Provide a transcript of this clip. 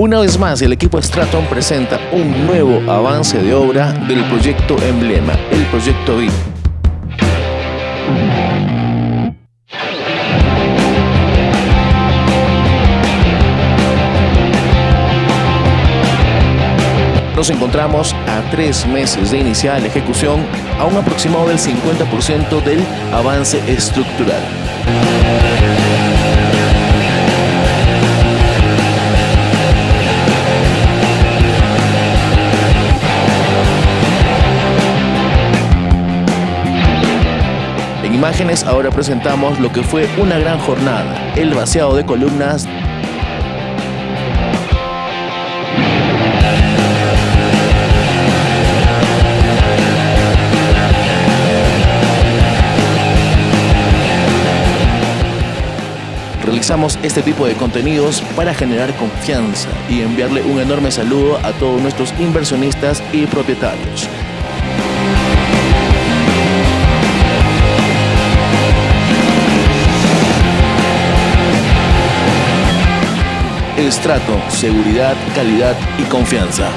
Una vez más, el equipo Straton presenta un nuevo avance de obra del proyecto Emblema, el proyecto VIP. Nos encontramos a tres meses de iniciar la ejecución a un aproximado del 50% del avance estructural. En imágenes ahora presentamos lo que fue una gran jornada, el vaciado de columnas Realizamos este tipo de contenidos para generar confianza y enviarle un enorme saludo a todos nuestros inversionistas y propietarios. Estrato, seguridad, calidad y confianza.